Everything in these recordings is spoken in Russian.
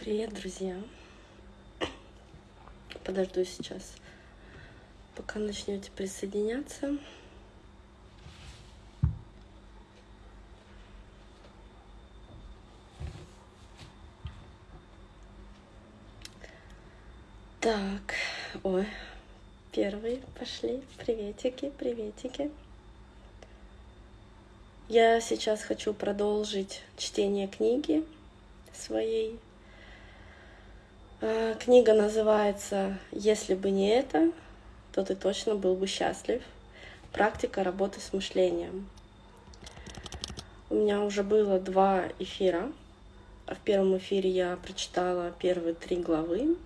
Привет, друзья! Подожду сейчас, пока начнете присоединяться. Так, ой, первые пошли. Приветики, приветики. Я сейчас хочу продолжить чтение книги своей. А, книга называется «Если бы не это, то ты точно был бы счастлив. Практика работы с мышлением». У меня уже было два эфира. В первом эфире я прочитала первые три главы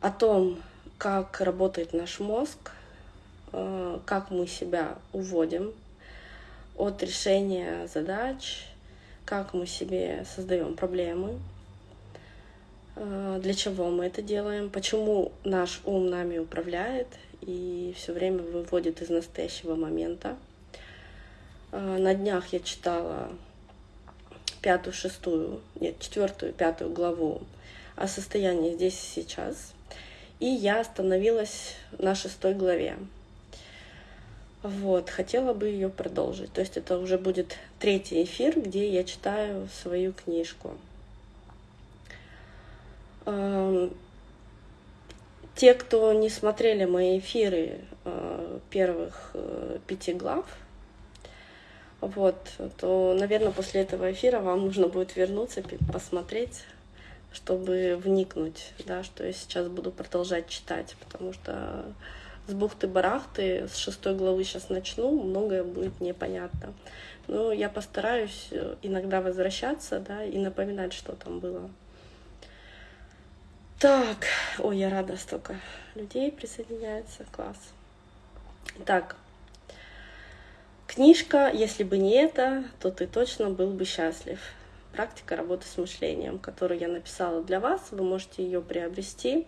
о том, как работает наш мозг, а, как мы себя уводим от решения задач, как мы себе создаем проблемы, э, для чего мы это делаем, почему наш ум нами управляет и все время выводит из настоящего момента. Э, на днях я читала пятую, шестую, нет, четвертую, пятую главу о состоянии здесь и сейчас. И я остановилась на шестой главе. Вот, хотела бы ее продолжить. То есть это уже будет третий эфир, где я читаю свою книжку. Эм, те, кто не смотрели мои эфиры э, первых э, пяти глав, вот, то, наверное, после этого эфира вам нужно будет вернуться, посмотреть, чтобы вникнуть, да, что я сейчас буду продолжать читать, потому что с бухты-барахты, с шестой главы сейчас начну, многое будет непонятно. Но я постараюсь э, иногда возвращаться, да, и напоминать, что там было. Так, ой, я рада, столько людей присоединяется, класс. Так, книжка «Если бы не это, то ты точно был бы счастлив». Практика работы с мышлением, которую я написала для вас, вы можете ее приобрести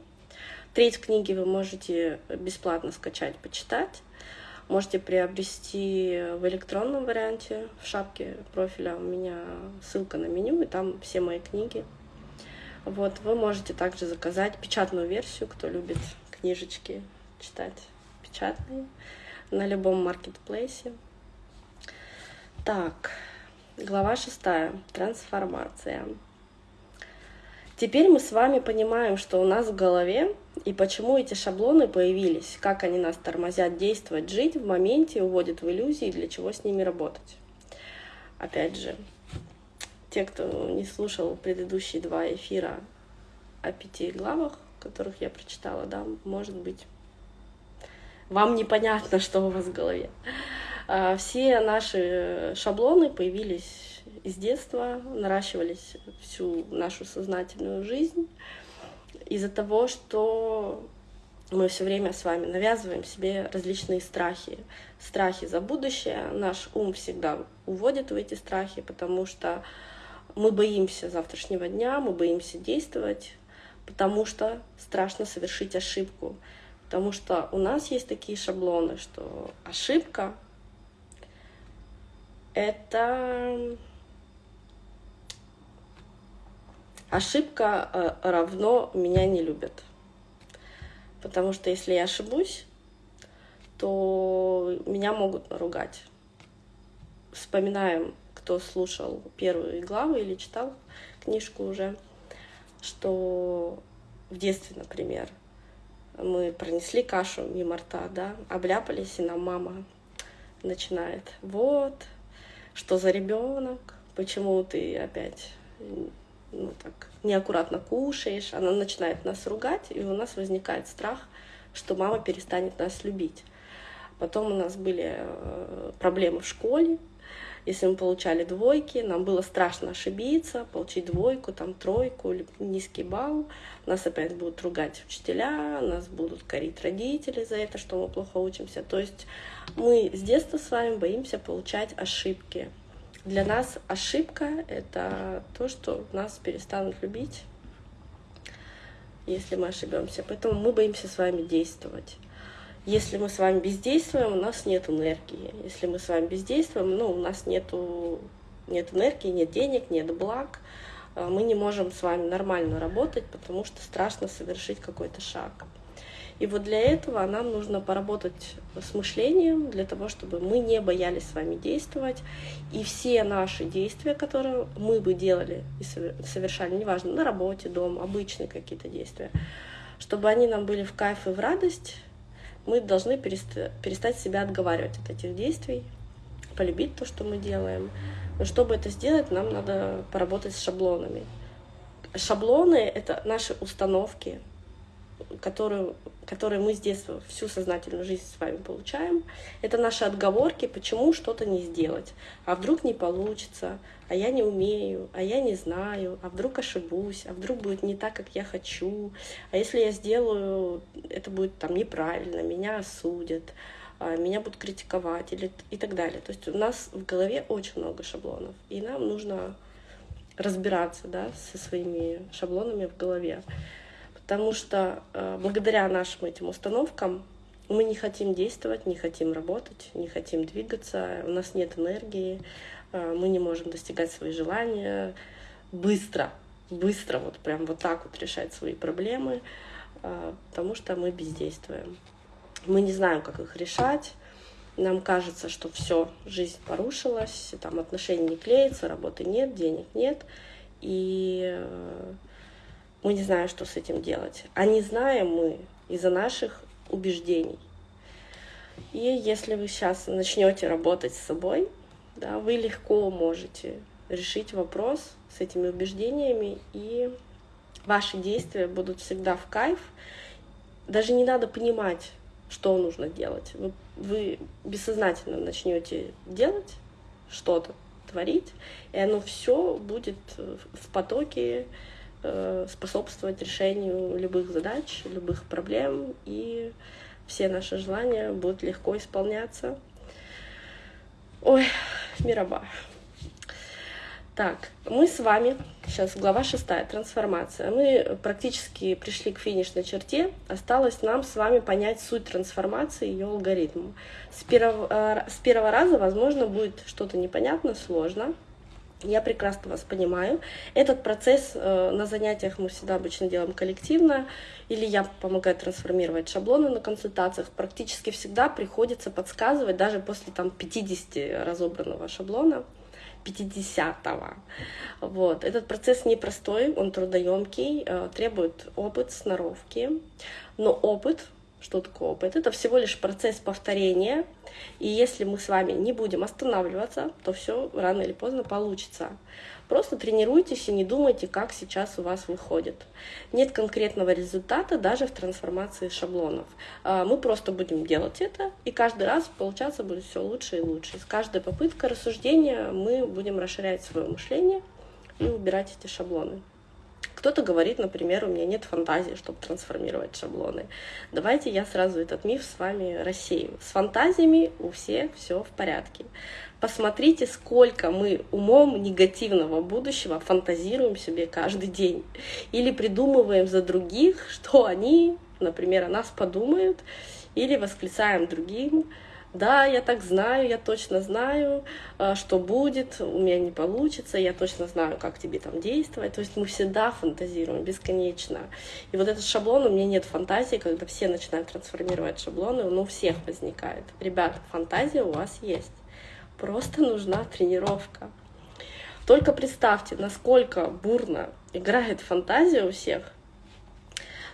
Треть книги вы можете бесплатно скачать, почитать. Можете приобрести в электронном варианте. В шапке профиля у меня ссылка на меню, и там все мои книги. Вот, вы можете также заказать печатную версию, кто любит книжечки читать печатные, на любом маркетплейсе. Так, глава шестая. Трансформация. Теперь мы с вами понимаем, что у нас в голове и почему эти шаблоны появились, как они нас тормозят действовать, жить в моменте, уводят в иллюзии, для чего с ними работать. Опять же, те, кто не слушал предыдущие два эфира о пяти главах, которых я прочитала, да, может быть, вам непонятно, что у вас в голове. А, все наши шаблоны появились из детства, наращивались всю нашу сознательную жизнь из-за того, что мы все время с вами навязываем себе различные страхи. Страхи за будущее. Наш ум всегда уводит в эти страхи, потому что мы боимся завтрашнего дня, мы боимся действовать, потому что страшно совершить ошибку. Потому что у нас есть такие шаблоны, что ошибка — это Ошибка э, равно меня не любят. Потому что если я ошибусь, то меня могут наругать. Вспоминаем, кто слушал первые главы или читал книжку уже, что в детстве, например, мы пронесли кашу мимо рта, да, обляпались, и нам мама начинает. Вот, что за ребенок, почему ты опять ну, так, неаккуратно кушаешь, она начинает нас ругать, и у нас возникает страх, что мама перестанет нас любить. Потом у нас были э, проблемы в школе, если мы получали двойки, нам было страшно ошибиться, получить двойку, там тройку или низкий балл. Нас опять будут ругать учителя, нас будут корить родители за это, что мы плохо учимся. То есть мы с детства с вами боимся получать ошибки. Для нас ошибка — это то, что нас перестанут любить, если мы ошибемся. Поэтому мы боимся с вами действовать. Если мы с вами бездействуем, у нас нет энергии. Если мы с вами бездействуем, ну, у нас нету, нет энергии, нет денег, нет благ. э, мы не можем с вами нормально работать, потому что страшно совершить какой-то шаг. И вот для этого нам нужно поработать с мышлением, для того, чтобы мы не боялись с вами действовать. И все наши действия, которые мы бы делали и совершали, неважно, на работе, дома, обычные какие-то действия, чтобы они нам были в кайф и в радость, мы должны перестать себя отговаривать от этих действий, полюбить то, что мы делаем. Но чтобы это сделать, нам надо поработать с шаблонами. Шаблоны — это наши установки, которые, которые мы с детства всю сознательную жизнь с вами получаем. Это наши отговорки, почему что-то не сделать. А вдруг не получится, а я не умею, а я не знаю, а вдруг ошибусь, а вдруг будет не так, как я хочу, а если я сделаю, это будет там неправильно, меня осудят, а меня будут критиковать или, и так далее. То есть у нас в голове очень много шаблонов, и нам нужно разбираться да, со своими шаблонами в голове. Потому что э, благодаря нашим этим установкам мы не хотим действовать, не хотим работать, не хотим двигаться, у нас нет энергии, э, мы не можем достигать свои желания быстро, быстро, вот прям вот так вот решать свои проблемы, э, потому что мы бездействуем. Мы не знаем, как их решать, нам кажется, что все, жизнь порушилась, там отношения не клеятся, работы нет, денег нет, и мы не знаем, что с этим делать. А не знаем мы из-за наших убеждений. И если вы сейчас начнете работать с собой, да, вы легко можете решить вопрос с этими убеждениями, и ваши действия будут всегда в кайф. Даже не надо понимать, что нужно делать. Вы, вы бессознательно начнете делать что-то, творить, и оно все будет в потоке способствовать решению любых задач, любых проблем, и все наши желания будут легко исполняться. Ой, мираба. Так, мы с вами, сейчас глава шестая, трансформация. Мы практически пришли к финишной черте. Осталось нам с вами понять суть трансформации и ее алгоритм. С первого, э, с первого раза, возможно, будет что-то непонятно, сложно. Я прекрасно вас понимаю. Этот процесс э, на занятиях мы всегда обычно делаем коллективно, или я помогаю трансформировать шаблоны на консультациях. Практически всегда приходится подсказывать, даже после там, 50 разобранного шаблона, 50-го. Вот. Этот процесс непростой, он трудоемкий, э, требует опыт, сноровки. Но опыт что такое опыт? Это всего лишь процесс повторения. И если мы с вами не будем останавливаться, то все рано или поздно получится. Просто тренируйтесь и не думайте, как сейчас у вас выходит. Нет конкретного результата даже в трансформации шаблонов. А, мы просто будем делать это, и каждый раз получаться будет все лучше и лучше. С каждой попыткой рассуждения мы будем расширять свое мышление и убирать эти шаблоны. Кто-то говорит, например, у меня нет фантазии, чтобы трансформировать шаблоны. Давайте я сразу этот миф с вами рассею. С фантазиями у всех все в порядке. Посмотрите, сколько мы умом негативного будущего фантазируем себе каждый день. Или придумываем за других, что они, например, о нас подумают, или восклицаем другим, да, я так знаю, я точно знаю, э, что будет, у меня не получится, я точно знаю, как тебе там действовать. То есть мы всегда фантазируем бесконечно. И вот этот шаблон, у меня нет фантазии, когда все начинают трансформировать шаблоны, он у всех возникает. Ребята, фантазия у вас есть. Просто нужна тренировка. Только представьте, насколько бурно играет фантазия у всех,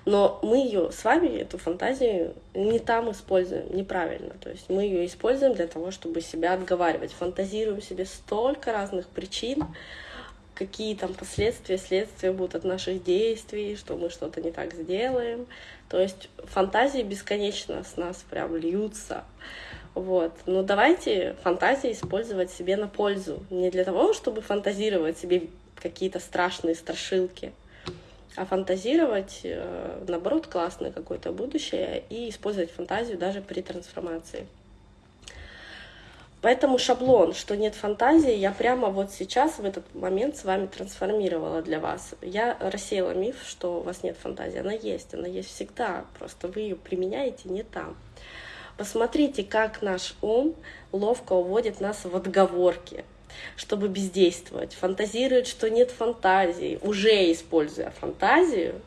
но мы ее с вами, эту фантазию, не там используем, неправильно. То есть мы ее используем для того, чтобы себя отговаривать. Фантазируем себе столько разных причин, какие там последствия, следствия будут от наших действий, что мы что-то не так сделаем. То есть фантазии бесконечно с нас прям льются. Вот. Но давайте фантазии использовать себе на пользу. Не для того, чтобы фантазировать себе какие-то страшные страшилки, а фантазировать, э, наоборот, классное какое-то будущее и использовать фантазию даже при трансформации. Поэтому шаблон, что нет фантазии, я прямо вот сейчас, в этот момент с вами трансформировала для вас. Я рассеяла миф, что у вас нет фантазии. Она есть, она есть всегда, просто вы ее применяете не там. Посмотрите, как наш ум ловко уводит нас в отговорки. Чтобы бездействовать, фантазирует, что нет фантазии, уже используя фантазию,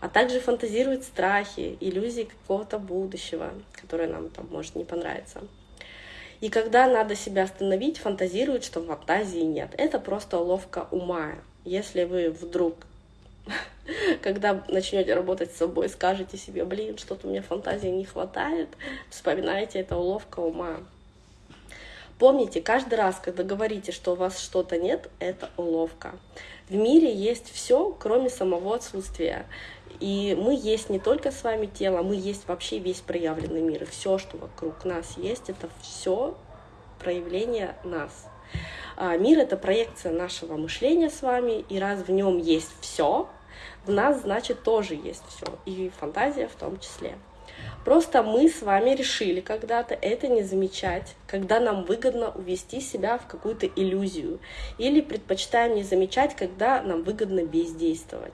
а также фантазирует страхи, иллюзии какого-то будущего, которое нам там может не понравиться. И когда надо себя остановить, фантазирует, что фантазии нет. Это просто уловка ума. Если вы вдруг, когда начнете работать с собой, скажете себе, блин, что-то мне фантазии не хватает, вспоминайте, это уловка ума. Помните, каждый раз, когда говорите, что у вас что-то нет, это уловка. В мире есть все, кроме самого отсутствия. И мы есть не только с вами тело, мы есть вообще весь проявленный мир. И все, что вокруг нас есть, это все проявление нас. А мир это проекция нашего мышления с вами, и раз в нем есть все, в нас значит тоже есть все, и фантазия в том числе. Просто мы с вами решили когда-то это не замечать, когда нам выгодно увести себя в какую-то иллюзию, или предпочитаем не замечать, когда нам выгодно бездействовать.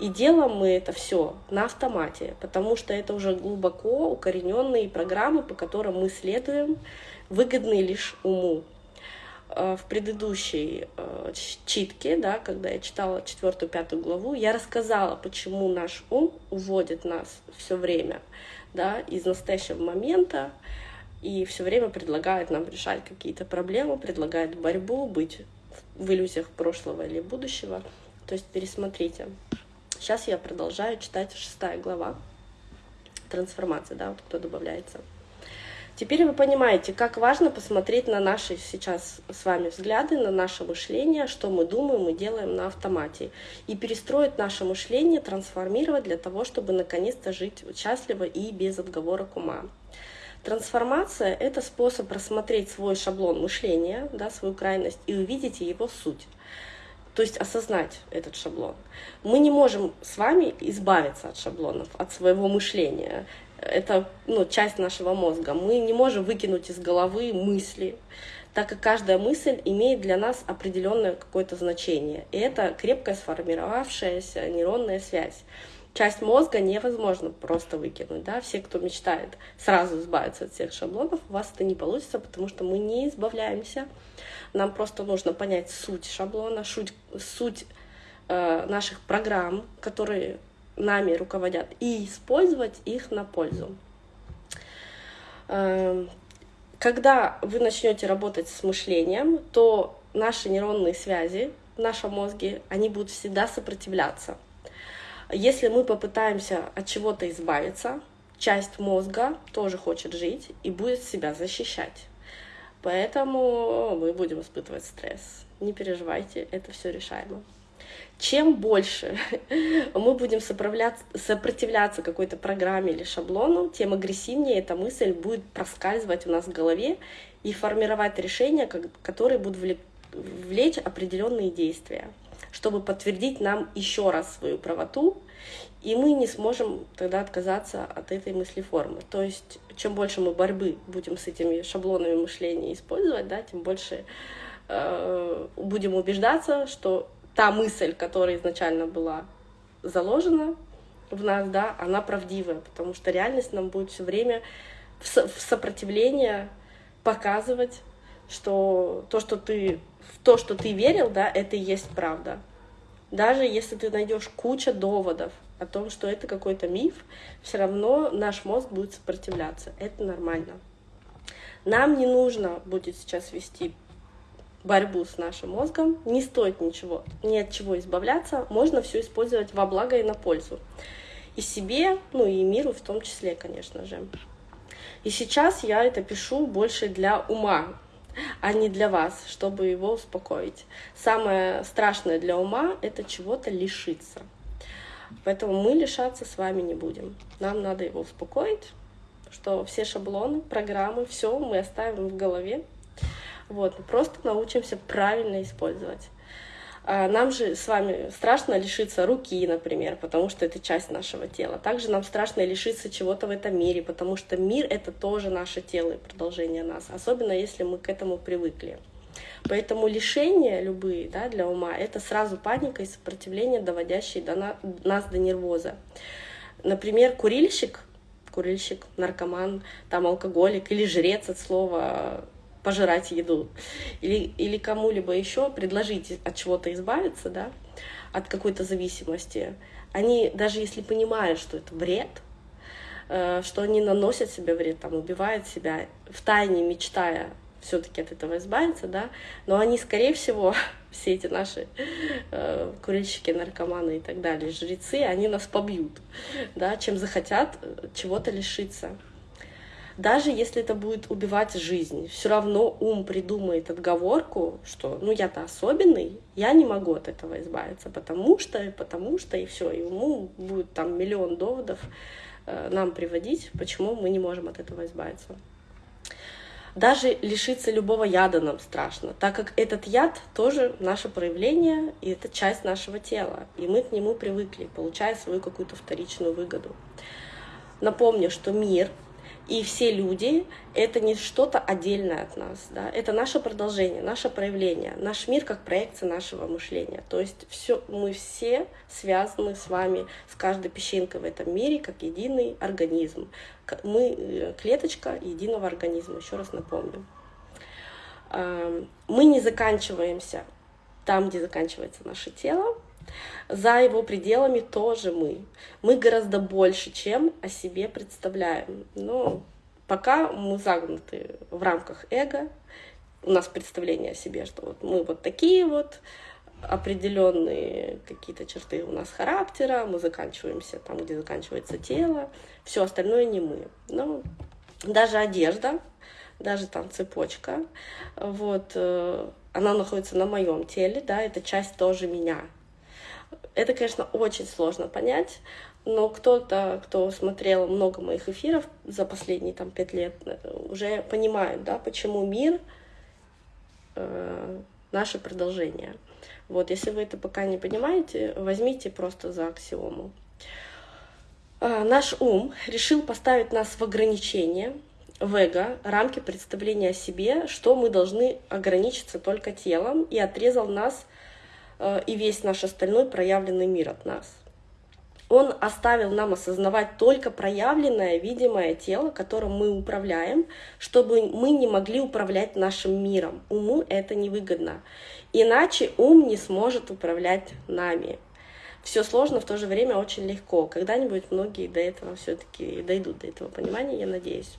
И делаем мы это все на автомате, потому что это уже глубоко укорененные программы, по которым мы следуем, выгодные лишь уму. Э, в предыдущей э, читке, да, когда я читала четвертую, пятую главу, я рассказала, почему наш ум уводит нас все время да, из настоящего момента и все время предлагает нам решать какие-то проблемы, предлагает борьбу, быть в иллюзиях прошлого или будущего. То есть пересмотрите. Сейчас я продолжаю читать шестая глава. Трансформация, да, вот кто добавляется. Теперь вы понимаете, как важно посмотреть на наши сейчас с вами взгляды, на наше мышление, что мы думаем и делаем на автомате. И перестроить наше мышление, трансформировать для того, чтобы наконец-то жить счастливо и без отговорок ума. Трансформация — это способ рассмотреть свой шаблон мышления, да, свою крайность, и увидеть его суть. То есть осознать этот шаблон. Мы не можем с вами избавиться от шаблонов, от своего мышления это ну, часть нашего мозга. Мы не можем выкинуть из головы мысли, так как каждая мысль имеет для нас определенное какое-то значение. И это крепкая сформировавшаяся нейронная связь. Часть мозга невозможно просто выкинуть. Да? Все, кто мечтает сразу избавиться от всех шаблонов, у вас это не получится, потому что мы не избавляемся. Нам просто нужно понять суть шаблона, суть, суть э, наших программ, которые нами руководят, и использовать их на пользу. Эм, когда вы начнете работать с мышлением, то наши нейронные связи в нашем мозге, они будут всегда сопротивляться. Если мы попытаемся от чего-то избавиться, часть мозга тоже хочет жить и будет себя защищать. Поэтому мы будем испытывать стресс. Не переживайте, это все решаемо чем больше мы будем сопротивляться какой-то программе или шаблону, тем агрессивнее эта мысль будет проскальзывать у нас в голове и формировать решения, которые будут влечь определенные действия, чтобы подтвердить нам еще раз свою правоту, и мы не сможем тогда отказаться от этой мыслеформы. То есть, чем больше мы борьбы будем с этими шаблонами мышления использовать, да, тем больше э, будем убеждаться, что та мысль, которая изначально была заложена в нас, да, она правдивая, потому что реальность нам будет все время в, со сопротивление показывать, что то, что ты в то, что ты верил, да, это и есть правда. Даже если ты найдешь куча доводов о том, что это какой-то миф, все равно наш мозг будет сопротивляться. Это нормально. Нам не нужно будет сейчас вести борьбу с нашим мозгом. Не стоит ничего, ни от чего избавляться. Можно все использовать во благо и на пользу. И себе, ну и миру в том числе, конечно же. И сейчас я это пишу больше для ума, а не для вас, чтобы его успокоить. Самое страшное для ума — это чего-то лишиться. Поэтому мы лишаться с вами не будем. Нам надо его успокоить, что все шаблоны, программы, все мы оставим в голове, вот, мы просто научимся правильно использовать. А, нам же с вами страшно лишиться руки, например, потому что это часть нашего тела. Также нам страшно лишиться чего-то в этом мире, потому что мир — это тоже наше тело и продолжение нас, особенно если мы к этому привыкли. Поэтому лишения любые да, для ума — это сразу паника и сопротивление, доводящие до на, нас до нервоза. Например, курильщик, курильщик, наркоман, там алкоголик или жрец от слова пожирать еду, или, или кому-либо еще предложить от чего-то избавиться, да, от какой-то зависимости, они, даже если понимают, что это вред, э, что они наносят себе вред, там, убивают себя, в тайне мечтая все-таки от этого избавиться, да, но они, скорее всего, все эти наши э, курильщики, наркоманы и так далее, жрецы, они нас побьют, да, чем захотят чего-то лишиться. Даже если это будет убивать жизнь, все равно ум придумает отговорку, что ну я-то особенный, я не могу от этого избавиться, потому что, потому что, и все, и уму будет там миллион доводов э, нам приводить, почему мы не можем от этого избавиться. Даже лишиться любого яда нам страшно, так как этот яд тоже наше проявление, и это часть нашего тела, и мы к нему привыкли, получая свою какую-то вторичную выгоду. Напомню, что мир и все люди — это не что-то отдельное от нас, да? это наше продолжение, наше проявление, наш мир как проекция нашего мышления. То есть все, мы все связаны с вами, с каждой песчинкой в этом мире, как единый организм. Мы э, клеточка единого организма, еще раз напомню. Мы не заканчиваемся там, где заканчивается наше тело, за его пределами тоже мы. Мы гораздо больше, чем о себе представляем. Но пока мы загнуты в рамках эго, у нас представление о себе, что вот мы вот такие вот, определенные какие-то черты у нас характера, мы заканчиваемся там, где заканчивается тело, все остальное не мы. Но даже одежда, даже там цепочка, вот, э, она находится на моем теле, да, это часть тоже меня. Это, конечно, очень сложно понять, но кто-то, кто смотрел много моих эфиров за последние там пять лет, уже понимает, да, почему мир э, наше продолжение. Вот, если вы это пока не понимаете, возьмите просто за аксиому. Э, наш ум решил поставить нас в ограничение, в эго, рамки представления о себе, что мы должны ограничиться только телом, и отрезал нас Э, и весь наш остальной проявленный мир от нас. Он оставил нам осознавать только проявленное, видимое тело, которым мы управляем, чтобы мы не могли управлять нашим миром. Уму это невыгодно. Иначе ум не сможет управлять нами. Все сложно, в то же время очень легко. Когда-нибудь многие до этого все-таки дойдут до этого понимания, я надеюсь.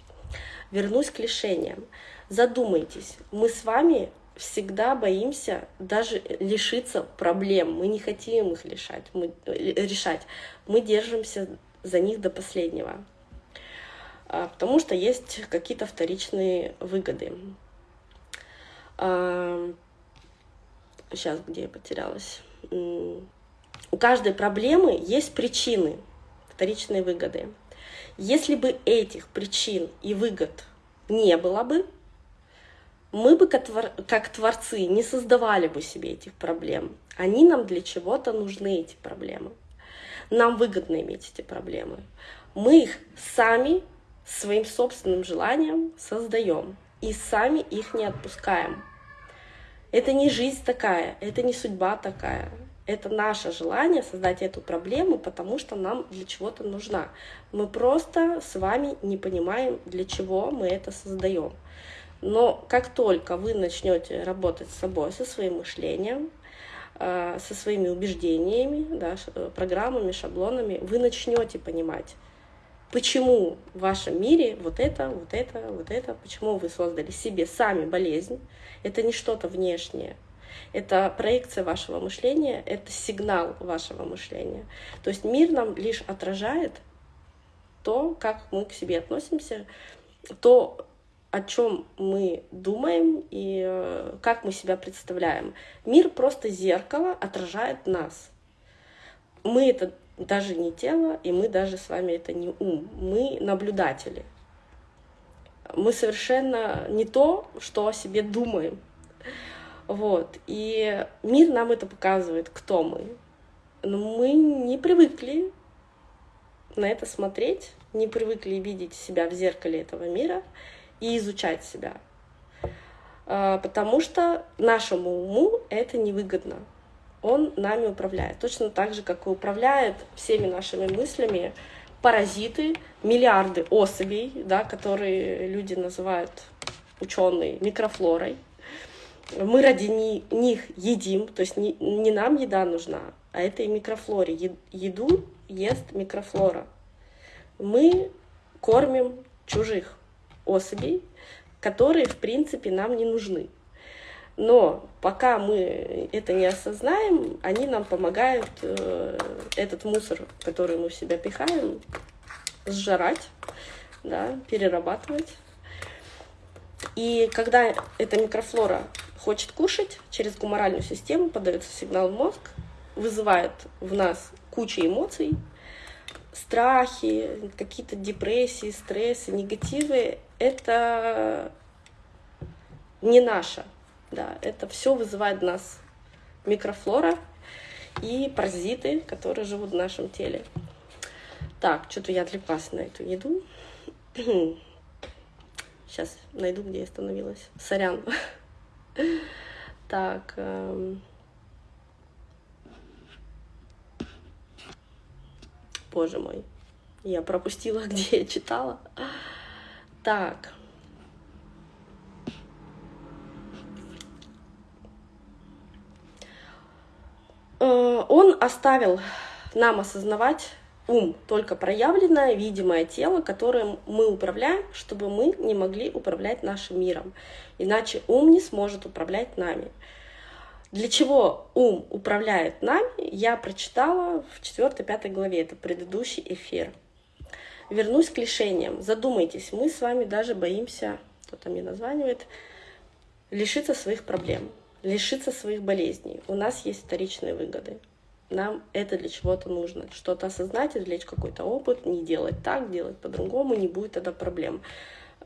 Вернусь к лишениям. Задумайтесь, мы с вами всегда боимся даже лишиться проблем. Мы не хотим их лишать, мы, э, решать. Мы держимся за них до последнего. А, потому что есть какие-то вторичные выгоды. Сейчас, где я потерялась? У каждой проблемы есть причины, вторичные выгоды. Если бы этих причин и выгод не было бы, мы бы как творцы не создавали бы себе этих проблем. Они нам для чего-то нужны, эти проблемы. Нам выгодно иметь эти проблемы. Мы их сами своим собственным желанием создаем и сами их не отпускаем. Это не жизнь такая, это не судьба такая. Это наше желание создать эту проблему, потому что нам для чего-то нужна. Мы просто с вами не понимаем, для чего мы это создаем. Но как только вы начнете работать с собой, со своим мышлением, э, со своими убеждениями, да, э, программами, шаблонами, вы начнете понимать, почему в вашем мире вот это, вот это, вот это, почему вы создали себе сами болезнь. Это не что-то внешнее. Это проекция вашего мышления, это сигнал вашего мышления. То есть мир нам лишь отражает то, как мы к себе относимся, то, о чем мы думаем и э, как мы себя представляем. Мир просто зеркало отражает нас. Мы это даже не тело, и мы даже с вами это не ум. Мы наблюдатели. Мы совершенно не то, что о себе думаем. Вот. И мир нам это показывает, кто мы. Но мы не привыкли на это смотреть, не привыкли видеть себя в зеркале этого мира и изучать себя. А, потому что нашему уму это невыгодно. Он нами управляет. Точно так же, как и управляет всеми нашими мыслями паразиты, миллиарды особей, да, которые люди называют ученые, микрофлорой. Мы ради них едим, то есть не, нам еда нужна, а этой микрофлоре. Еду ест микрофлора. Мы кормим чужих особей, которые, в принципе, нам не нужны. Но пока мы это не осознаем, они нам помогают э, этот мусор, который мы в себя пихаем, сжирать, да, перерабатывать. И когда эта микрофлора хочет кушать, через гуморальную систему подается сигнал в мозг, вызывает в нас кучу эмоций, страхи, какие-то депрессии, стрессы, негативы. Это не наше. Да, это все вызывает в нас микрофлора и паразиты, которые живут в нашем теле. Так, что-то я отвлеклась на эту еду. Сейчас найду, где я остановилась. Сорян. Так. Эм... Боже мой. Я пропустила, где я читала. Так. Э, он оставил нам осознавать ум, только проявленное, видимое тело, которым мы управляем, чтобы мы не могли управлять нашим миром. Иначе ум не сможет управлять нами. Для чего ум управляет нами, я прочитала в 4-5 главе, это предыдущий эфир. Вернусь к лишениям. Задумайтесь, мы с вами даже боимся, кто-то мне названивает, лишиться своих проблем, лишиться своих болезней. У нас есть вторичные выгоды нам это для чего-то нужно. Что-то осознать, извлечь какой-то опыт, не делать так, делать по-другому, не будет тогда проблем.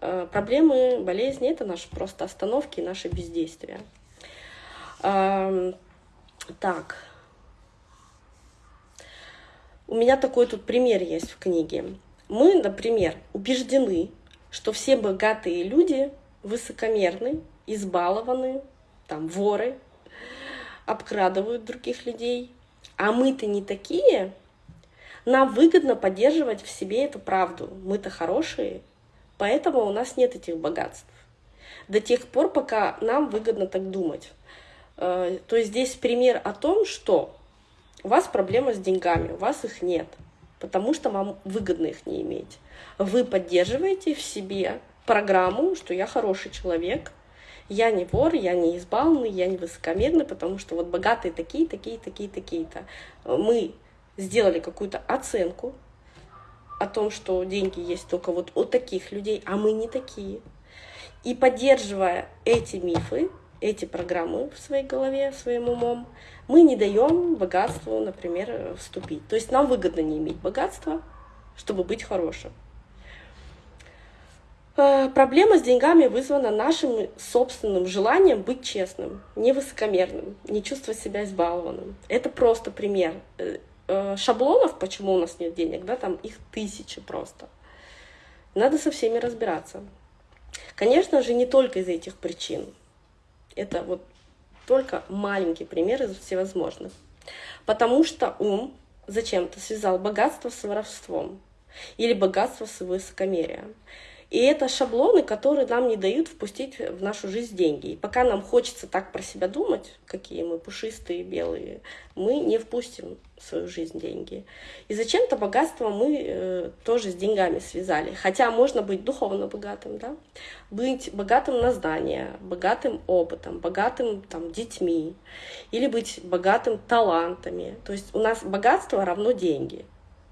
Э, проблемы, болезни — это наши просто остановки, наши бездействия. Эм, так. У меня такой тут пример есть в книге. Мы, например, убеждены, что все богатые люди высокомерны, избалованы, там, воры, обкрадывают других людей, а мы-то не такие, нам выгодно поддерживать в себе эту правду. Мы-то хорошие, поэтому у нас нет этих богатств. До тех пор, пока нам выгодно так думать. Э, то есть здесь пример о том, что у вас проблема с деньгами, у вас их нет, потому что вам выгодно их не иметь. Вы поддерживаете в себе программу, что я хороший человек, я не вор, я не избалованный, я не высокомерный, потому что вот богатые такие, такие, такие, такие-то. Мы сделали какую-то оценку о том, что деньги есть только вот у таких людей, а мы не такие. И поддерживая эти мифы, эти программы в своей голове, своим умом, мы не даем богатству, например, вступить. То есть нам выгодно не иметь богатства, чтобы быть хорошим. Э, проблема с деньгами вызвана нашим собственным желанием быть честным, не высокомерным, не чувствовать себя избалованным. Это просто пример. Э, э, шаблонов, почему у нас нет денег, да, там их тысячи просто. Надо со всеми разбираться. Конечно же, не только из этих причин. Это вот только маленький пример из всевозможных. Потому что ум зачем-то связал богатство с воровством или богатство с высокомерием. И это шаблоны, которые нам не дают впустить в нашу жизнь деньги. И пока нам хочется так про себя думать, какие мы пушистые, белые, мы не впустим в свою жизнь деньги. И зачем-то богатство мы э, тоже с деньгами связали. Хотя можно быть духовно богатым, да? быть богатым на знания, богатым опытом, богатым там, детьми, или быть богатым талантами. То есть у нас богатство равно деньги.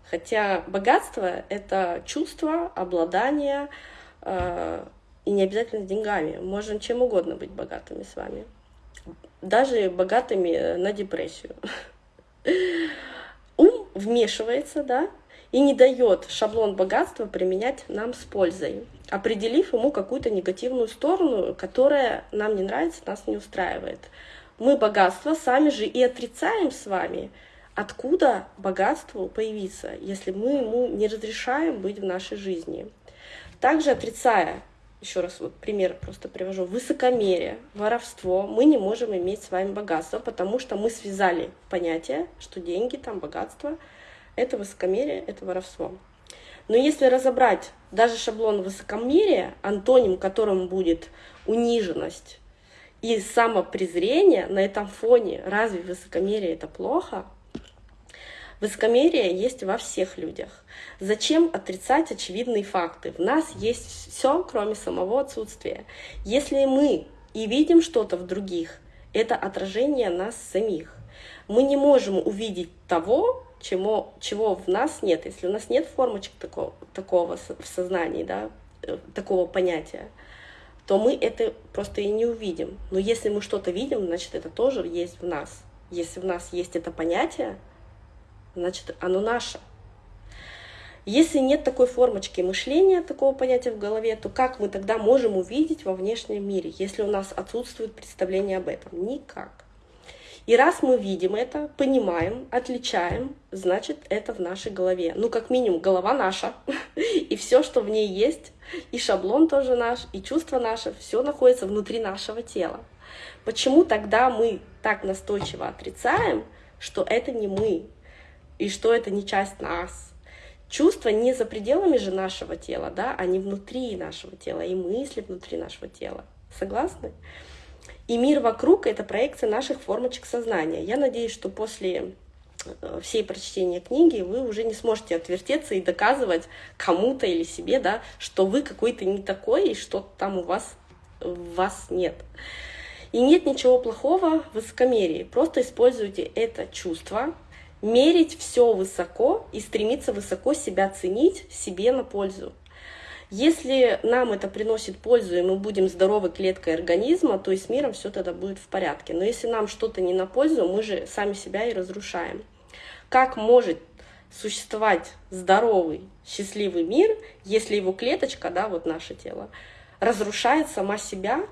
Хотя богатство — это чувство, обладание, э, и не обязательно деньгами. Можем чем угодно быть богатыми с вами. Даже богатыми на депрессию. Ум вмешивается, да, и не дает шаблон богатства применять нам с пользой, определив ему какую-то негативную сторону, которая нам не нравится, нас не устраивает. Мы богатство сами же и отрицаем с вами — откуда богатству появиться, если мы ему не разрешаем быть в нашей жизни. Также отрицая, еще раз вот пример просто привожу, высокомерие, воровство, мы не можем иметь с вами богатство, потому что мы связали понятие, что деньги, там, богатство — это высокомерие, это воровство. Но если разобрать даже шаблон высокомерия, антоним которым будет униженность и самопрезрение на этом фоне, разве высокомерие это плохо? Высокомерие есть во всех людях. Зачем отрицать очевидные факты? В нас есть все, кроме самого отсутствия. Если мы и видим что-то в других, это отражение нас самих. Мы не можем увидеть того, чего, чего в нас нет. Если у нас нет формочек такого, такого в сознании, да, э, такого понятия, то мы это просто и не увидим. Но если мы что-то видим, значит, это тоже есть в нас. Если в нас есть это понятие, значит, оно наше. Если нет такой формочки мышления, такого понятия в голове, то как мы тогда можем увидеть во внешнем мире, если у нас отсутствует представление об этом? Никак. И раз мы видим это, понимаем, отличаем, значит, это в нашей голове. Ну, как минимум, голова наша, и все, что в ней есть, и шаблон тоже наш, и чувство наше, все находится внутри нашего тела. Почему тогда мы так настойчиво отрицаем, что это не мы, и что это не часть нас? Чувства не за пределами же нашего тела, да, они внутри нашего тела, и мысли внутри нашего тела. Согласны? И мир вокруг — это проекция наших формочек сознания. Я надеюсь, что после э, всей прочтения книги вы уже не сможете отвертеться и доказывать кому-то или себе, да, что вы какой-то не такой, и что там у вас, у вас нет. И нет ничего плохого в высокомерии. Просто используйте это чувство, мерить все высоко и стремиться высоко себя ценить себе на пользу. Если нам это приносит пользу, и мы будем здоровой клеткой организма, то и с миром все тогда будет в порядке. Но если нам что-то не на пользу, мы же сами себя и разрушаем. Как может существовать здоровый, счастливый мир, если его клеточка, да, вот наше тело, разрушает сама себя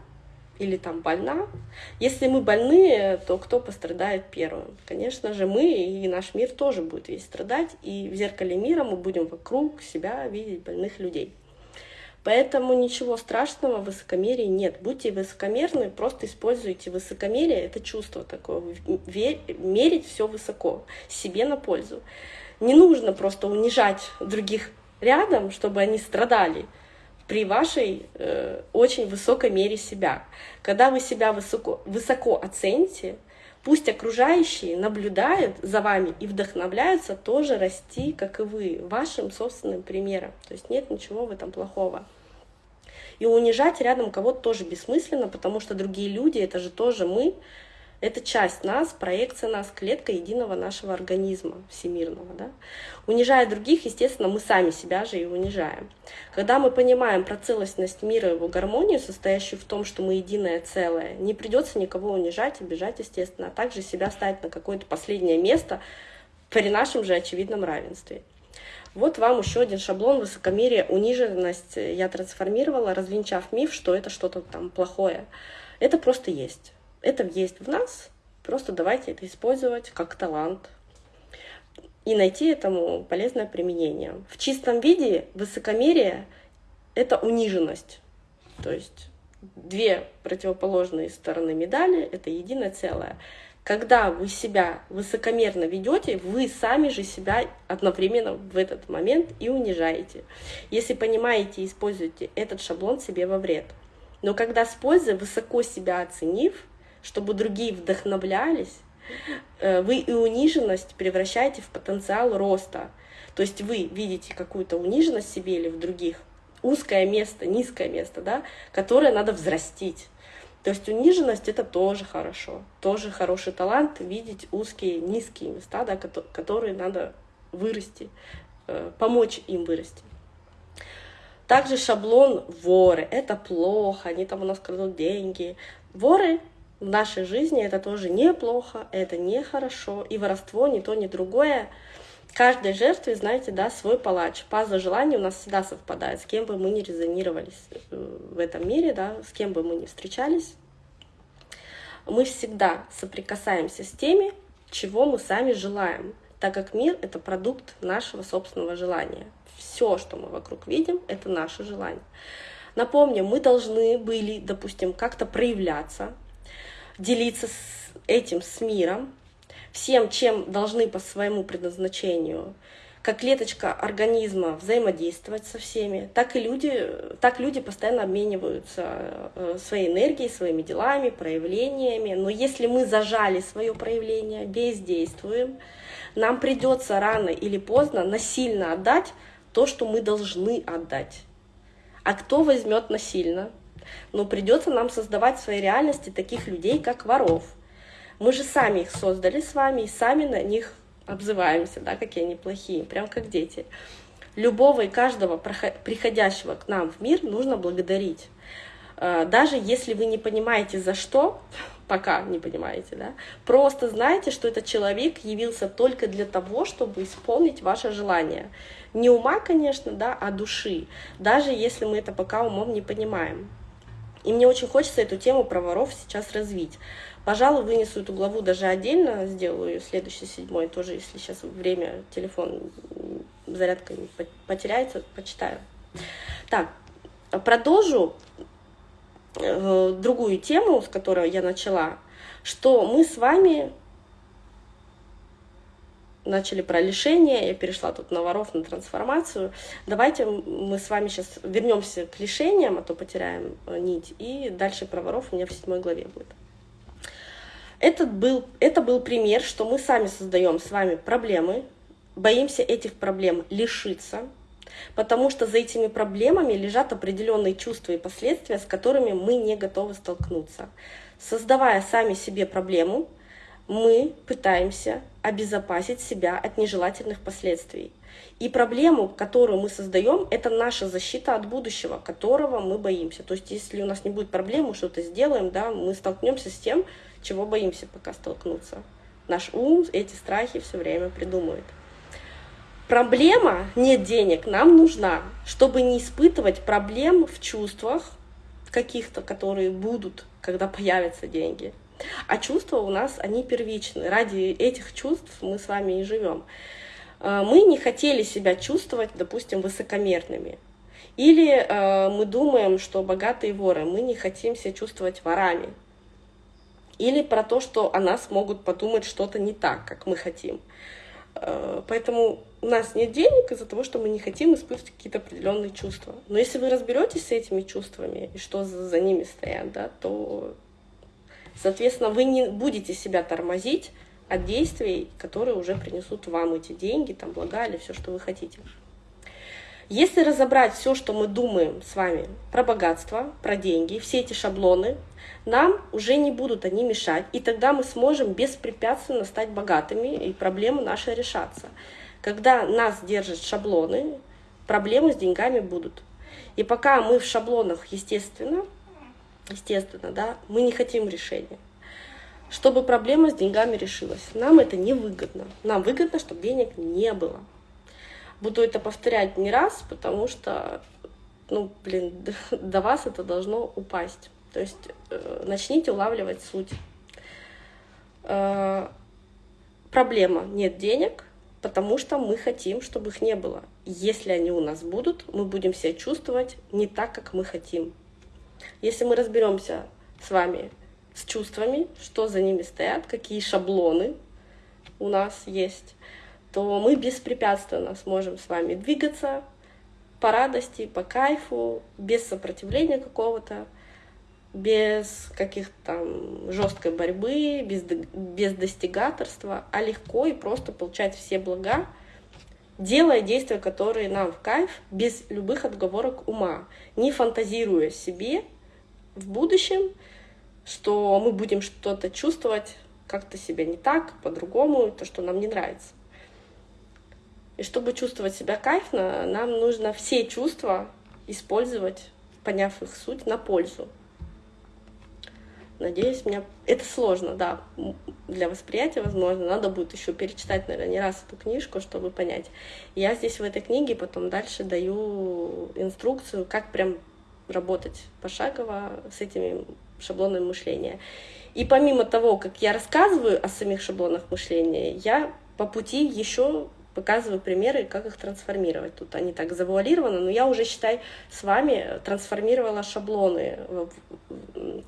или там больна. Если мы больные, то кто пострадает первым? Конечно же, мы и наш мир тоже будет весь страдать, и в зеркале мира мы будем вокруг себя видеть больных людей. Поэтому ничего страшного в высокомерии нет. Будьте высокомерны, просто используйте высокомерие, это чувство такое, мерить все высоко, себе на пользу. Не нужно просто унижать других рядом, чтобы они страдали при вашей э, очень высокой мере себя. Когда вы себя высоко, высоко оцените, пусть окружающие наблюдают за вами и вдохновляются тоже расти, как и вы, вашим собственным примером. То есть нет ничего в этом плохого. И унижать рядом кого-то тоже бессмысленно, потому что другие люди — это же тоже мы, это часть нас, проекция нас, клетка единого нашего организма всемирного. Да? Унижая других, естественно, мы сами себя же и унижаем. Когда мы понимаем про целостность мира его гармонию, состоящую в том, что мы единое целое, не придется никого унижать, обижать, естественно, а также себя ставить на какое-то последнее место при нашем же очевидном равенстве. Вот вам еще один шаблон высокомерия, униженность я трансформировала, развенчав миф, что это что-то там плохое. Это просто есть. Это есть в нас, просто давайте это использовать как талант и найти этому полезное применение. В чистом виде высокомерие — это униженность. То есть две противоположные стороны медали — это единое целое. Когда вы себя высокомерно ведете, вы сами же себя одновременно в этот момент и унижаете. Если понимаете используете этот шаблон себе во вред. Но когда с пользой, высоко себя оценив, чтобы другие вдохновлялись, э, вы и униженность превращаете в потенциал роста. То есть вы видите какую-то униженность в себе или в других, узкое место, низкое место, да, которое надо взрастить. То есть униженность это тоже хорошо, тоже хороший талант видеть узкие, низкие места, да, которые надо вырасти, э, помочь им вырасти. Также шаблон воры. Это плохо, они там у нас крадут деньги. Воры в нашей жизни это тоже неплохо, это нехорошо. И воровство ни то, ни другое каждой жертве, знаете, да, свой палач. Паза желаний у нас всегда совпадает, с кем бы мы ни резонировались э, в этом мире, да, с кем бы мы ни встречались. Мы всегда соприкасаемся с теми, чего мы сами желаем, так как мир — это продукт нашего собственного желания. Все, что мы вокруг видим, это наше желание. Напомню, мы должны были, допустим, как-то проявляться, делиться с этим с миром, всем, чем должны по своему предназначению, как клеточка организма взаимодействовать со всеми, так и люди, так люди постоянно обмениваются э, своей энергией, своими делами, проявлениями. Но если мы зажали свое проявление, бездействуем, нам придется рано или поздно насильно отдать то, что мы должны отдать. А кто возьмет насильно? Но придется нам создавать в своей реальности таких людей, как воров. Мы же сами их создали с вами и сами на них обзываемся, да, какие они плохие, прям как дети. Любого и каждого приходящего к нам в мир нужно благодарить. Э, даже если вы не понимаете за что, пока не понимаете, да, просто знайте, что этот человек явился только для того, чтобы исполнить ваше желание. Не ума, конечно, да, а души, даже если мы это пока умом не понимаем. И мне очень хочется эту тему про воров сейчас развить. Пожалуй, вынесу эту главу даже отдельно, сделаю следующий седьмой, тоже, если сейчас время, телефон, зарядка потеряется, почитаю. Так, продолжу э, другую тему, с которой я начала, что мы с вами начали про лишение, я перешла тут на воров, на трансформацию. Давайте мы с вами сейчас вернемся к лишениям, а то потеряем э, нить, и дальше про воров у меня в седьмой главе будет. Этот был, это был пример, что мы сами создаем с вами проблемы, боимся этих проблем лишиться, потому что за этими проблемами лежат определенные чувства и последствия, с которыми мы не готовы столкнуться. Создавая сами себе проблему, мы пытаемся обезопасить себя от нежелательных последствий. И проблему, которую мы создаем, это наша защита от будущего, которого мы боимся. То есть, если у нас не будет проблем, мы что-то сделаем, да, мы столкнемся с тем, чего боимся пока столкнуться. Наш ум эти страхи все время придумывает. Проблема «нет денег» нам нужна, чтобы не испытывать проблем в чувствах каких-то, которые будут, когда появятся деньги. А чувства у нас, они первичны. Ради этих чувств мы с вами и живем. А, мы не хотели себя чувствовать, допустим, высокомерными. Или э, мы думаем, что богатые воры, мы не хотим себя чувствовать ворами. Или про то, что о нас могут подумать что-то не так, как мы хотим. Э, поэтому у нас нет денег из-за того, что мы не хотим испытывать какие-то определенные чувства. Но если вы разберетесь с этими чувствами и что за ними стоят, да, то Соответственно, вы не будете себя тормозить от действий, которые уже принесут вам эти деньги, там, блага или все, что вы хотите. Если разобрать все, что мы думаем с вами про богатство, про деньги, все эти шаблоны, нам уже не будут они мешать, и тогда мы сможем беспрепятственно стать богатыми, и проблемы наши решаться. Когда нас держат шаблоны, проблемы с деньгами будут. И пока мы в шаблонах, естественно, естественно, да, мы не хотим решения. Чтобы проблема с деньгами решилась. Нам это не выгодно. Нам выгодно, чтобы денег не было. Буду это повторять не раз, потому что, ну, блин, до вас это должно упасть. То есть э, начните улавливать суть. Э, проблема нет денег, потому что мы хотим, чтобы их не было. Если они у нас будут, мы будем себя чувствовать не так, как мы хотим. Если мы разберемся с вами с чувствами, что за ними стоят, какие шаблоны у нас есть, то мы беспрепятственно сможем с вами двигаться по радости, по кайфу, без сопротивления какого-то, без каких-то там жесткой борьбы, без, без достигаторства, а легко и просто получать все блага, делая действия, которые нам в кайф, без любых отговорок ума, не фантазируя себе в будущем, что мы будем что-то чувствовать как-то себя не так, по-другому, то, что нам не нравится. И чтобы чувствовать себя кайфно, нам нужно все чувства использовать, поняв их суть, на пользу. Надеюсь, меня это сложно, да, для восприятия, возможно. Надо будет еще перечитать, наверное, не раз эту книжку, чтобы понять. Я здесь в этой книге потом дальше даю инструкцию, как прям работать пошагово с этими шаблонами мышления. И помимо того, как я рассказываю о самих шаблонах мышления, я по пути еще показываю примеры, как их трансформировать. Тут они так завуалированы, но я уже, считай, с вами трансформировала шаблоны.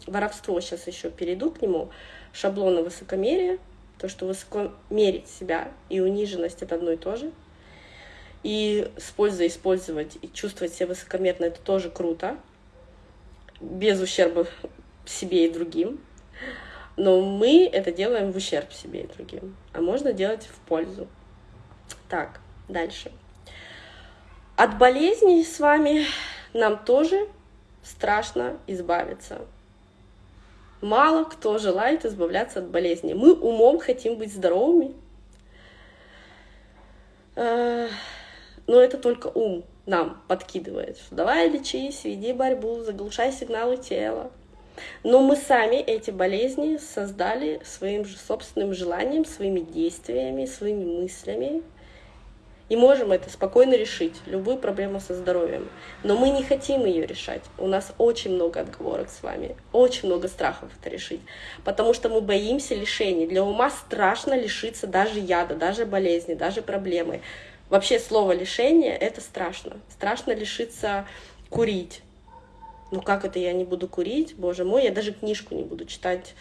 Воровство сейчас еще перейду к нему. Шаблоны высокомерия, то, что высоко мерить себя и униженность — это одно и то же. И с пользой использовать и чувствовать себя высокомерно, это тоже круто, без ущерба себе и другим. Но мы это делаем в ущерб себе и другим. А можно делать в пользу. Так, дальше. От болезней с вами нам тоже страшно избавиться. Мало кто желает избавляться от болезней. Мы умом хотим быть здоровыми. Но это только ум нам подкидывает, что давай лечись, веди борьбу, заглушай сигналы тела. Но мы сами эти болезни создали своим же собственным желанием, своими действиями, своими мыслями. И можем это спокойно решить, любую проблему со здоровьем. Но мы не хотим ее решать. У нас очень много отговорок с вами, очень много страхов это решить. Потому что мы боимся лишений. Для ума страшно лишиться даже яда, даже болезни, даже проблемы. Вообще слово лишение — это страшно. Страшно лишиться курить. Ну как это я не буду курить? Боже мой, я даже книжку не буду читать,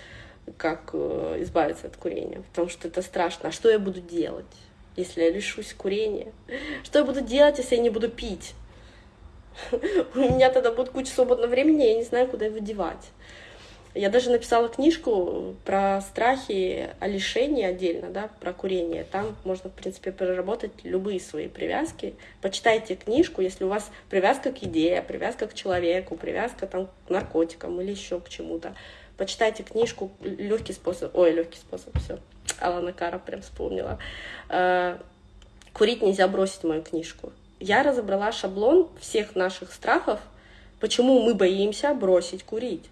как э, избавиться от курения, потому что это страшно. А что я буду делать, если я лишусь курения? Что я буду делать, если я не буду пить? У меня тогда будет куча свободного времени, я не знаю, куда его девать. Я даже написала книжку про страхи о лишении отдельно, да, про курение. Там можно, в принципе, переработать любые свои привязки. Почитайте книжку, если у вас привязка к идее, привязка к человеку, привязка там, к наркотикам или еще к чему-то. Почитайте книжку «Легкий способ». Ой, легкий способ, все. Алана Кара прям вспомнила. Э, «Курить нельзя бросить» мою книжку. Я разобрала шаблон всех наших страхов, почему мы боимся бросить курить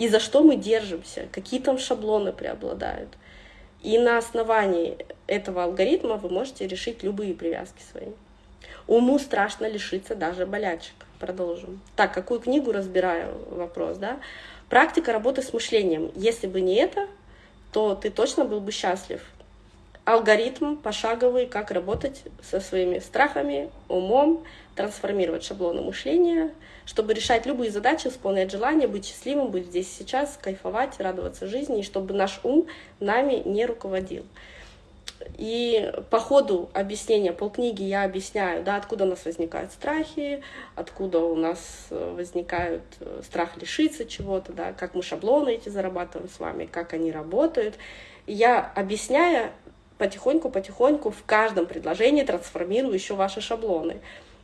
и за что мы держимся, какие там шаблоны преобладают. И на основании этого алгоритма вы можете решить любые привязки свои. Уму страшно лишиться даже болячек. Продолжим. Так, какую книгу разбираю? Вопрос, да? Практика работы с мышлением. Если бы не это, то ты точно был бы счастлив алгоритм пошаговый, как работать со своими страхами, умом, трансформировать шаблоны мышления, чтобы решать любые задачи, исполнять желания, быть счастливым, быть здесь сейчас, кайфовать, радоваться жизни, и чтобы наш ум нами не руководил. И по ходу объяснения полкниги я объясняю, да, откуда у нас возникают страхи, откуда у нас э, возникают э, страх лишиться чего-то, да, как мы шаблоны эти зарабатываем с вами, как они работают. я, объясняя, потихоньку-потихоньку в каждом предложении трансформирую еще ваши шаблоны.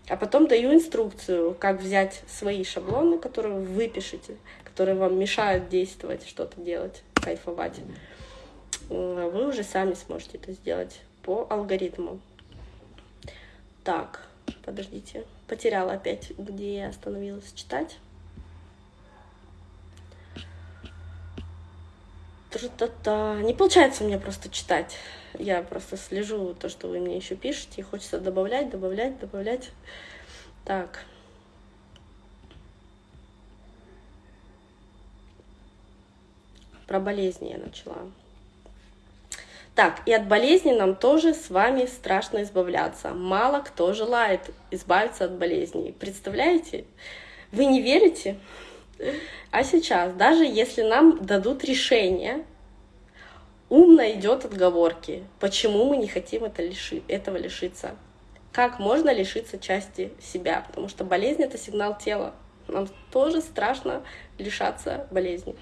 А потом даю инструкцию, как взять свои шаблоны, которые вы пишете, которые вам мешают действовать, что-то делать, кайфовать. А вы уже сами сможете это сделать по алгоритму. Так, подождите, потеряла опять, где я остановилась читать. Не получается меня просто читать. Я просто слежу то, что вы мне еще пишете, и хочется добавлять, добавлять, добавлять. Так. Про болезни я начала. Так, и от болезни нам тоже с вами страшно избавляться. Мало кто желает избавиться от болезней. Представляете? Вы не верите? А сейчас, даже если нам дадут решение, ум найдет отговорки, почему мы не хотим это лиши, этого лишиться. Как можно лишиться части себя? Потому что болезнь — это сигнал тела. Нам тоже страшно лишаться болезни.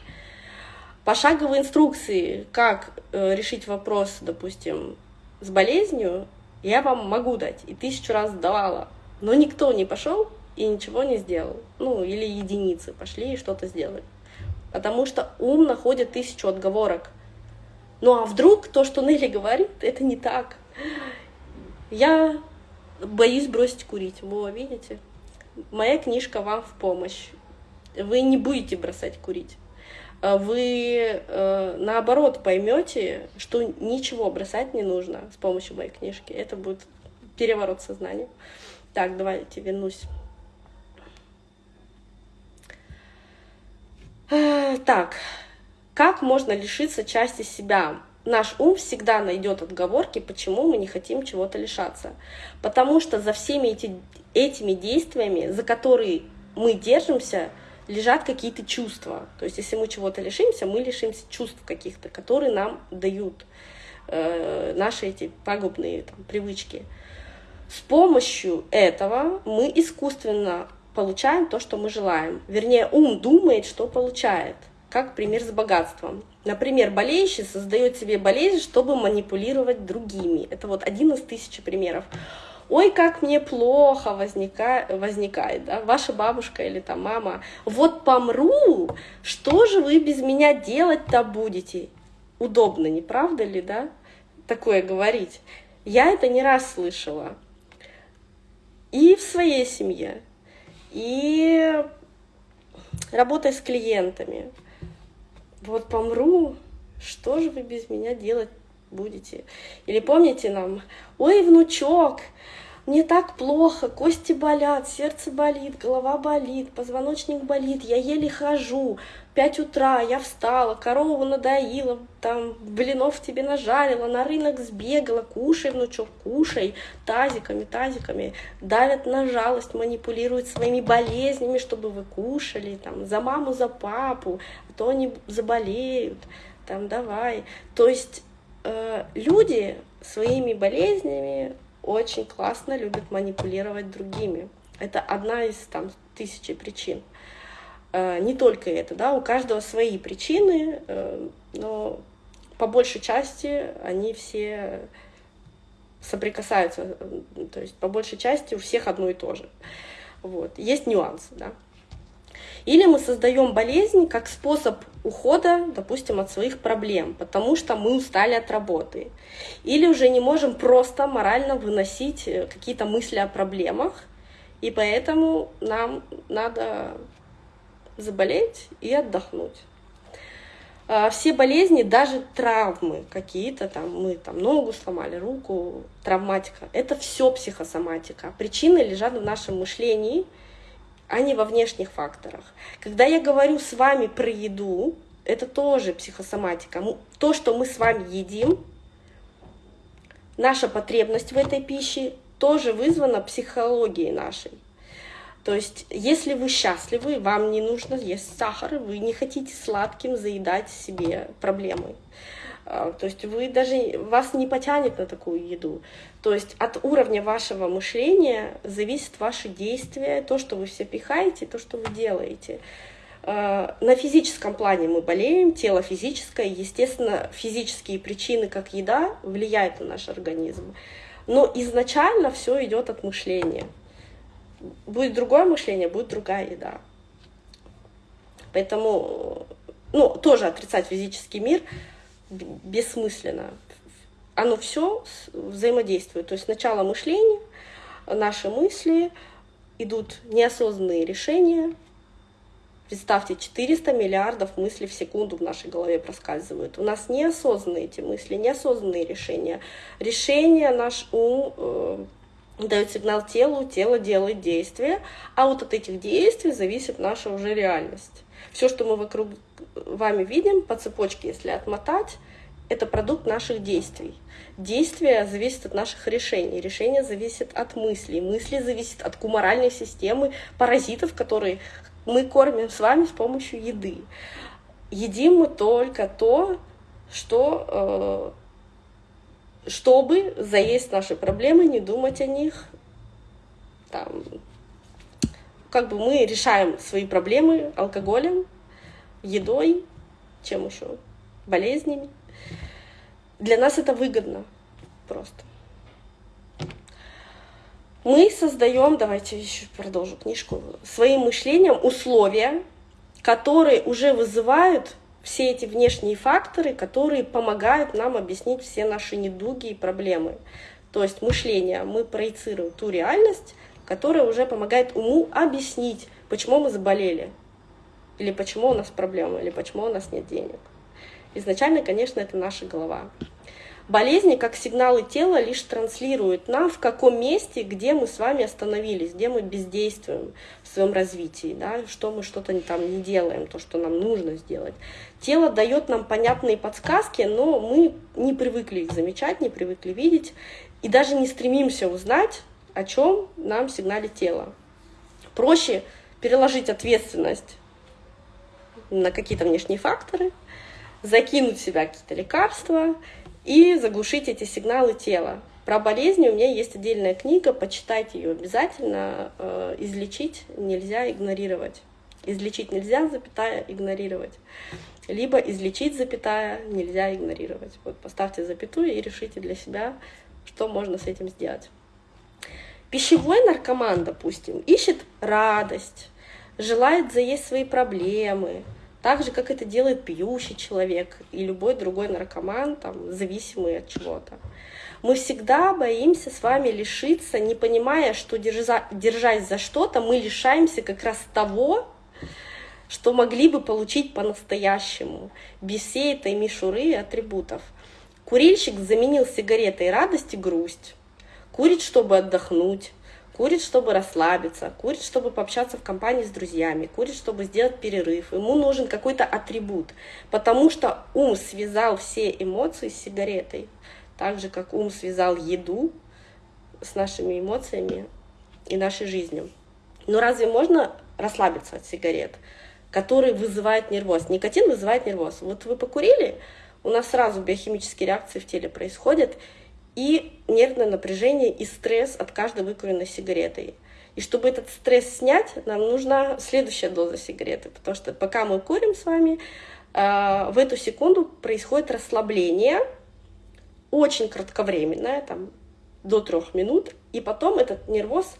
Пошаговые инструкции, как э, решить вопрос, допустим, с болезнью, я вам могу дать, и тысячу раз давала. Но никто не пошел и ничего не сделал. Ну, или единицы пошли и что-то сделали. Потому что ум находит тысячу отговорок. Ну а вдруг то, что Нелли говорит, это не так. Я боюсь бросить курить. Во, видите? Моя книжка вам в помощь. Вы не будете бросать курить. А вы э, наоборот поймете, что ничего бросать не нужно с помощью моей книжки. Это будет переворот сознания. Так, давайте вернусь Э, так, как можно лишиться части себя? Наш ум всегда найдет отговорки, почему мы не хотим чего-то лишаться. Потому что за всеми эти, этими действиями, за которые мы держимся, лежат какие-то чувства. То есть если мы чего-то лишимся, мы лишимся чувств каких-то, которые нам дают э, наши эти пагубные там, привычки. С помощью этого мы искусственно получаем то, что мы желаем. Вернее, ум думает, что получает. Как пример с богатством. Например, болеющий создает себе болезнь, чтобы манипулировать другими. Это вот один из тысячи примеров. Ой, как мне плохо возникает, возникает, да, ваша бабушка или там мама, вот помру, что же вы без меня делать-то будете? Удобно, не правда ли, да, такое говорить? Я это не раз слышала. И в своей семье, и работая с клиентами. Вот помру, что же вы без меня делать будете? Или помните нам, ой, внучок, мне так плохо, кости болят, сердце болит, голова болит, позвоночник болит, я еле хожу, пять утра я встала, корову надоила, там блинов тебе нажарила, на рынок сбегала, кушай, внучок, кушай, тазиками, тазиками, давят на жалость, манипулируют своими болезнями, чтобы вы кушали, там, за маму, за папу, а то они заболеют, там, давай. То есть э, люди своими болезнями очень классно любят манипулировать другими. Это одна из там тысячи причин. Э, не только это, да, у каждого свои причины, э, но по большей части они все соприкасаются, то есть по большей части у всех одно и то же. Вот. Есть нюансы, да. Или мы создаем болезнь как способ ухода, допустим, от своих проблем, потому что мы устали от работы. Или уже не можем просто морально выносить э, какие-то мысли о проблемах, и поэтому нам надо заболеть и отдохнуть. А, все болезни, даже травмы какие-то, там мы там ногу сломали, руку, травматика, это все психосоматика. Причины лежат в нашем мышлении, а не во внешних факторах. Когда я говорю с вами про еду, это тоже психосоматика. То, что мы с вами едим, наша потребность в этой пище тоже вызвана психологией нашей. То есть, если вы счастливы, вам не нужно есть сахар, вы не хотите сладким заедать себе проблемы. А, то есть вы даже вас не потянет на такую еду. То есть от уровня вашего мышления зависит ваше действие, то, что вы все пихаете, то, что вы делаете. А, на физическом плане мы болеем, тело физическое, естественно, физические причины, как еда, влияют на наш организм. Но изначально все идет от мышления. Будет другое мышление, будет другая еда. Поэтому, ну, тоже отрицать физический мир – бессмысленно. Оно все взаимодействует. То есть сначала мышление, наши мысли, идут неосознанные решения. Представьте, 400 миллиардов мыслей в секунду в нашей голове проскальзывают. У нас неосознанные эти мысли, неосознанные решения. Решения наш ум э, дает сигнал телу, тело делает действия, а вот от этих действий зависит наша уже реальность. Все, что мы вокруг вами видим по цепочке, если отмотать, это продукт наших действий. Действия зависят от наших решений, решения зависят от мыслей, мысли зависят от куморальной системы паразитов, которые мы кормим с вами с помощью еды. Едим мы только то, что, э, чтобы заесть наши проблемы, не думать о них, там, как бы мы решаем свои проблемы алкоголем, едой, чем еще, болезнями. Для нас это выгодно просто. Мы создаем, давайте еще продолжу книжку, своим мышлением условия, которые уже вызывают все эти внешние факторы, которые помогают нам объяснить все наши недуги и проблемы. То есть мышление, мы проецируем ту реальность, которая уже помогает уму объяснить, почему мы заболели, или почему у нас проблемы, или почему у нас нет денег. Изначально, конечно, это наша голова. Болезни, как сигналы тела, лишь транслируют нам, в каком месте, где мы с вами остановились, где мы бездействуем в своем развитии, да, что мы что-то там не делаем, то, что нам нужно сделать. Тело дает нам понятные подсказки, но мы не привыкли их замечать, не привыкли видеть, и даже не стремимся узнать, о чем нам сигналит тело. Проще переложить ответственность на какие-то внешние факторы, закинуть в себя какие-то лекарства и заглушить эти сигналы тела. Про болезни у меня есть отдельная книга, почитайте ее обязательно. Э, излечить нельзя игнорировать. Излечить нельзя, запятая, игнорировать. Либо излечить, запятая, нельзя игнорировать. Вот поставьте запятую и решите для себя, что можно с этим сделать. Пищевой наркоман, допустим, ищет радость, желает заесть свои проблемы, так же, как это делает пьющий человек и любой другой наркоман, там, зависимый от чего-то. Мы всегда боимся с вами лишиться, не понимая, что держа, держась за что-то, мы лишаемся как раз того, что могли бы получить по-настоящему, без всей этой мишуры и атрибутов. Курильщик заменил сигаретой радость и грусть. Курит, чтобы отдохнуть, Курит, чтобы расслабиться, курит, чтобы пообщаться в компании с друзьями, курит, чтобы сделать перерыв. Ему нужен какой-то атрибут, потому что ум связал все эмоции с сигаретой, так же, как ум связал еду с нашими эмоциями и нашей жизнью. Но разве можно расслабиться от сигарет, которые вызывают нервоз? Никотин вызывает нервоз. Вот вы покурили, у нас сразу биохимические реакции в теле происходят, и нервное напряжение и стресс от каждой выкуренной сигареты. И чтобы этот стресс снять, нам нужна следующая доза сигареты, потому что пока мы курим с вами, а, в эту секунду происходит расслабление, очень кратковременное, там, до трех минут, и потом этот нервоз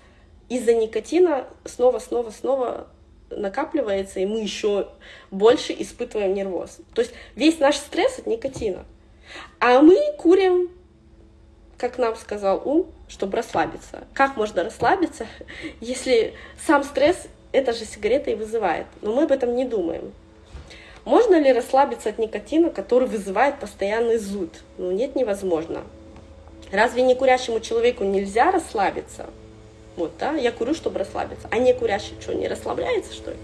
из-за никотина снова, снова, снова накапливается, и мы еще больше испытываем нервоз. То есть весь наш стресс от никотина. А мы курим как нам сказал ум, чтобы расслабиться. Как можно расслабиться, если сам стресс эта же сигарета и вызывает? Но мы об этом не думаем. Можно ли расслабиться от никотина, который вызывает постоянный зуд? Ну нет, невозможно. Разве не курящему человеку нельзя расслабиться? Вот, да, я курю, чтобы расслабиться. А не курящий что, не расслабляется, что ли?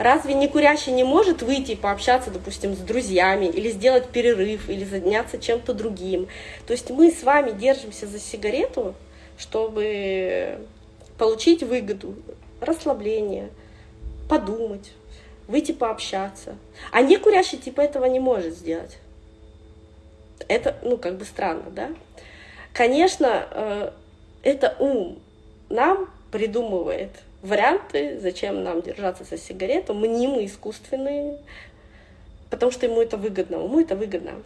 Разве не курящий не может выйти и пообщаться, допустим, с друзьями, или сделать перерыв, или заняться чем-то другим? То есть мы с вами держимся за сигарету, чтобы получить выгоду, расслабление, подумать, выйти пообщаться. А не курящий типа этого не может сделать. Это, ну, как бы странно, да? Конечно, э, это ум нам придумывает варианты, зачем нам держаться за сигарету, мнимые, искусственные, потому что ему это выгодно, ему это выгодно.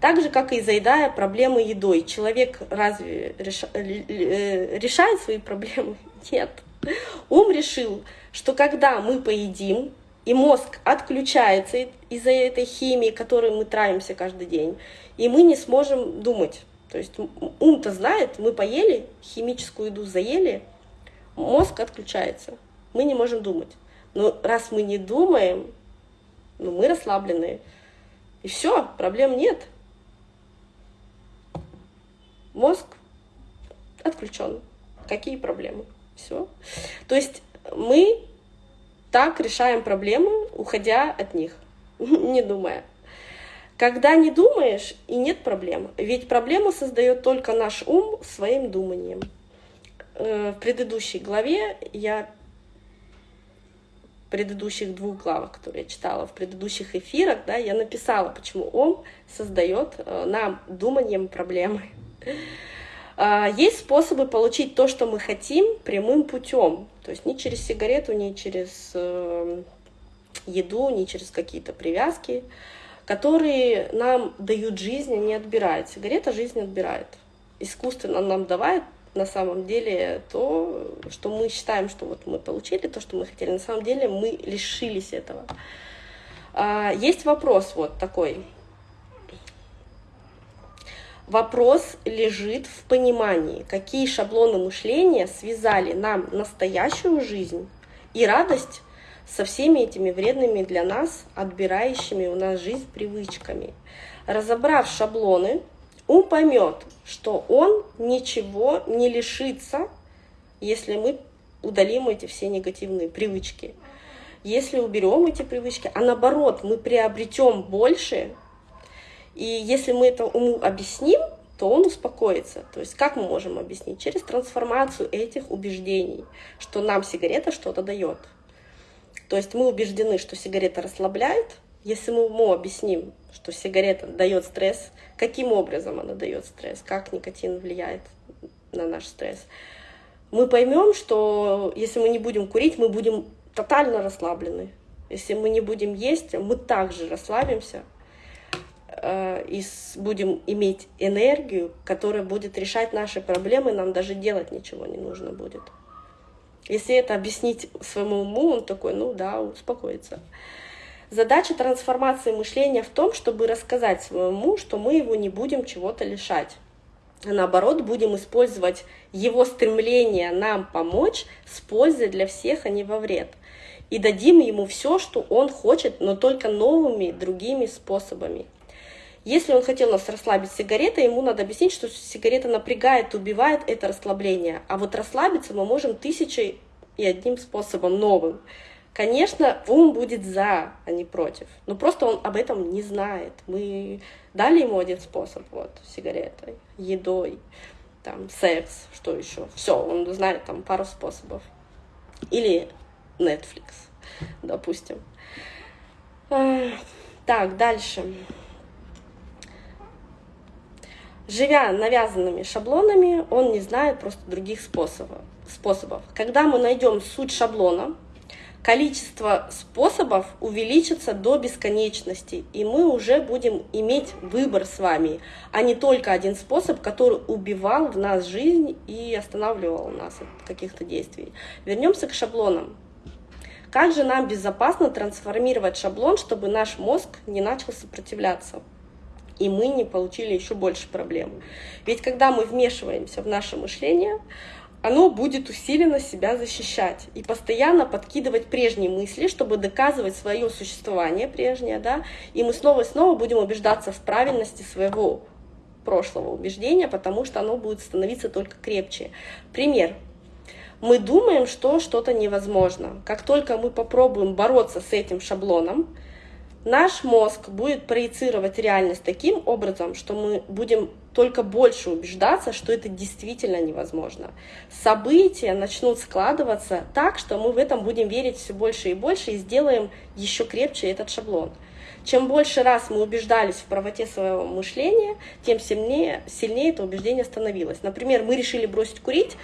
Так же, как и заедая проблемы едой. Человек разве реша... Э, решает свои проблемы? Нет. Ум решил, что когда мы поедим, и мозг отключается из-за этой химии, которой мы травимся каждый день, и мы не сможем думать. То есть ум-то знает, мы поели, химическую еду заели, мозг отключается, мы не можем думать. Но раз мы не думаем, ну, мы расслаблены. И все, проблем нет. Мозг отключен. Какие проблемы? Все. То есть мы так решаем проблемы, уходя от них, не думая. Когда не думаешь, и нет проблем. Ведь проблему создает только наш ум своим думанием. Э, в предыдущей главе я предыдущих двух главах, которые я читала в предыдущих эфирах, да, я написала, почему он создает э, нам думанием проблемы. А, есть способы получить то, что мы хотим, прямым путем. То есть не через сигарету, не через э, еду, не через какие-то привязки, которые нам дают жизнь, а не отбирают. Сигарета жизнь отбирает. Искусственно нам давает на самом деле то, что мы считаем, что вот мы получили то, что мы хотели. На самом деле мы лишились этого. А, есть вопрос вот такой. Вопрос лежит в понимании, какие шаблоны мышления связали нам настоящую жизнь и радость со всеми этими вредными для нас, отбирающими у нас жизнь привычками. Разобрав шаблоны, ум поймет, что он ничего не лишится, если мы удалим эти все негативные привычки. Если уберем эти привычки, а наоборот, мы приобретем больше, и если мы это уму объясним, то он успокоится. То есть как мы можем объяснить? Через трансформацию этих убеждений, что нам сигарета что-то дает. То есть мы убеждены, что сигарета расслабляет, Если мы ему объясним, что сигарета дает стресс, каким образом она дает стресс, как никотин влияет на наш стресс, мы поймем, что если мы не будем курить, мы будем тотально расслаблены. Если мы не будем есть, мы также расслабимся э, и будем иметь энергию, которая будет решать наши проблемы, нам даже делать ничего не нужно будет. Если это объяснить своему уму, он такой, ну да, успокоится. Задача трансформации мышления в том, чтобы рассказать своему, что мы его не будем чего-то лишать. А наоборот, будем использовать его стремление нам помочь с пользой для всех, а не во вред. И дадим ему все, что он хочет, но только новыми, другими способами. Если он хотел нас расслабить сигаретой, ему надо объяснить, что сигарета напрягает, убивает это расслабление. А вот расслабиться мы можем тысячей и одним способом новым. Конечно, ум будет за, а не против. Но просто он об этом не знает. Мы дали ему один способ, вот, сигаретой, едой, там, секс, что еще. Все, он знает там пару способов. Или Netflix, допустим. Так, дальше. Живя навязанными шаблонами, он не знает просто других способов. способов. Когда мы найдем суть шаблона, количество способов увеличится до бесконечности, и мы уже будем иметь выбор с вами, а не только один способ, который убивал в нас жизнь и останавливал нас от каких-то действий. Вернемся к шаблонам. Как же нам безопасно трансформировать шаблон, чтобы наш мозг не начал сопротивляться? и мы не получили еще больше проблем. Ведь когда мы вмешиваемся в наше мышление, оно будет усиленно себя защищать и постоянно подкидывать прежние мысли, чтобы доказывать свое существование прежнее, да, и мы снова и снова будем убеждаться в правильности своего прошлого убеждения, потому что оно будет становиться только крепче. Пример. Мы думаем, что что-то невозможно. Как только мы попробуем бороться с этим шаблоном, Наш мозг будет проецировать реальность таким образом, что мы будем только больше убеждаться, что это действительно невозможно. События начнут складываться так, что мы в этом будем верить все больше и больше и сделаем еще крепче этот шаблон. Чем больше раз мы убеждались в правоте своего мышления, тем сильнее, сильнее это убеждение становилось. Например, мы решили бросить курить,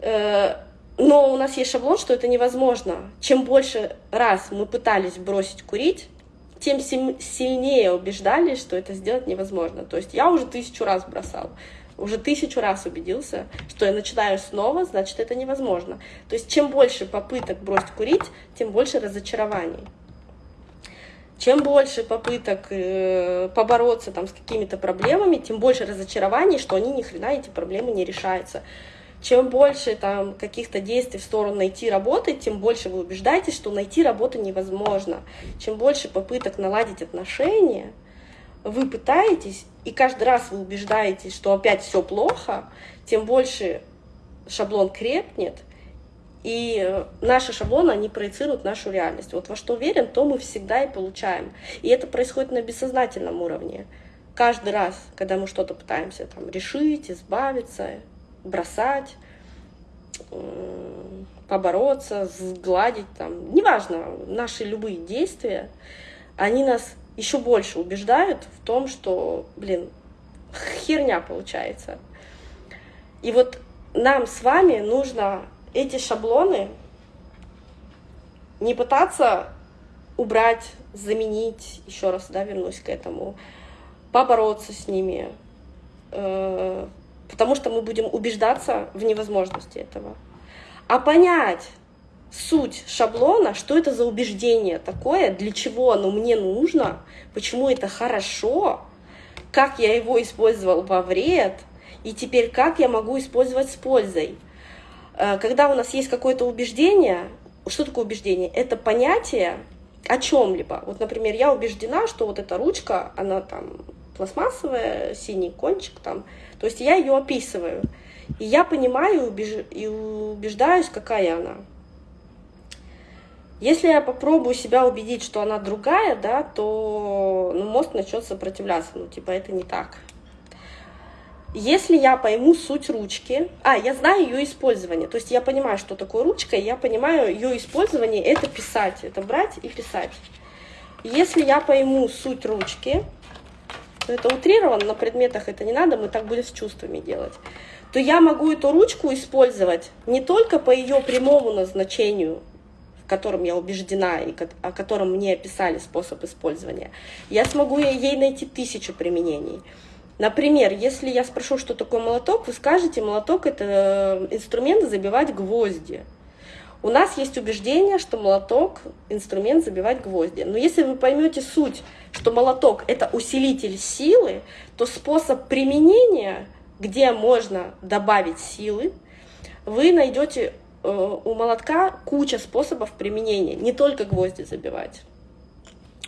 э но у нас есть шаблон, что это невозможно. Чем больше раз мы пытались бросить курить, тем сильнее убеждались, что это сделать невозможно. То есть я уже тысячу раз бросал, уже тысячу раз убедился, что я начинаю снова, значит, это невозможно. То есть чем больше попыток бросить курить, тем больше разочарований. Чем больше попыток э, побороться там, с какими-то проблемами, тем больше разочарований, что они ни хрена эти проблемы не решаются. Чем больше там каких-то действий в сторону найти работы, тем больше вы убеждаетесь, что найти работу невозможно. Чем больше попыток наладить отношения, вы пытаетесь, и каждый раз вы убеждаетесь, что опять все плохо, тем больше шаблон крепнет, и наши шаблоны, они проецируют нашу реальность. Вот во что верим, то мы всегда и получаем. И это происходит на бессознательном уровне. Каждый раз, когда мы что-то пытаемся там, решить, избавиться, бросать, побороться, сгладить, там, неважно, наши любые действия, они нас еще больше убеждают в том, что, блин, херня получается. И вот нам с вами нужно эти шаблоны не пытаться убрать, заменить, еще раз, да, вернусь к этому, побороться с ними, э, потому что мы будем убеждаться в невозможности этого. А понять суть шаблона, что это за убеждение такое, для чего оно мне нужно, почему это хорошо, как я его использовал во вред, и теперь как я могу использовать с пользой. Э, когда у нас есть какое-то убеждение, что такое убеждение? Это понятие о чем-либо. Вот, например, я убеждена, что вот эта ручка, она там пластмассовая, синий кончик там. То есть я ее описываю. И я понимаю убеж... и убеждаюсь, какая она. Если я попробую себя убедить, что она другая, да, то ну, мозг начнет сопротивляться. Ну, типа, это не так. Если я пойму суть ручки, а, я знаю ее использование, то есть я понимаю, что такое ручка, и я понимаю ее использование, это писать, это брать и писать. Если я пойму суть ручки, то это утрировано, на предметах это не надо, мы так будем с чувствами делать, то я могу эту ручку использовать не только по ее прямому назначению, в котором я убеждена и о котором мне описали способ использования, я смогу ей найти тысячу применений. Например, если я спрошу, что такое молоток, вы скажете, молоток — это инструмент забивать гвозди. У нас есть убеждение, что молоток — инструмент забивать гвозди. Но если вы поймете суть, что молоток — это усилитель силы, то способ применения, где можно добавить силы, вы найдете э, у молотка куча способов применения, не только гвозди забивать.